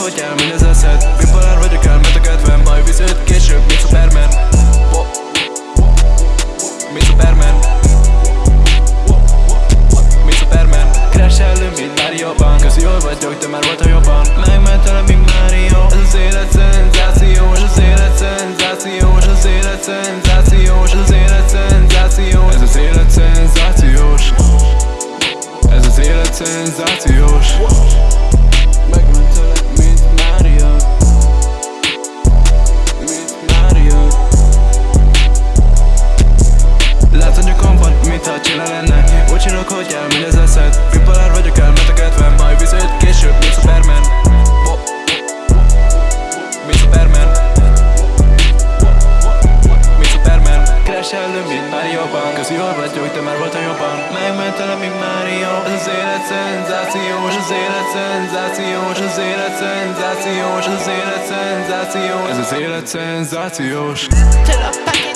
hogy elmény az eszed Bipolár vagyok elmet a kedvem baj visz öt később, mint Superman Mint Superman Mint Superman Crash elő, mint Mario Bank Közi hogy vagyok, de már voltál jobban. Megmentelem, mint Mario Ez az élet szenzációs Az élet szenzációs Az élet szenzációs Az élet szenzációs. Ez az élet szenzációs. Ez az élet szenzációs. Meg Jól vagyok, de már volt a jobban. Megmentelem, mint Mario Ez az élet szenzációs Az élet szenzációs Az élet szenzációs Az élet szenzációs. Ez az élet szenzációs. I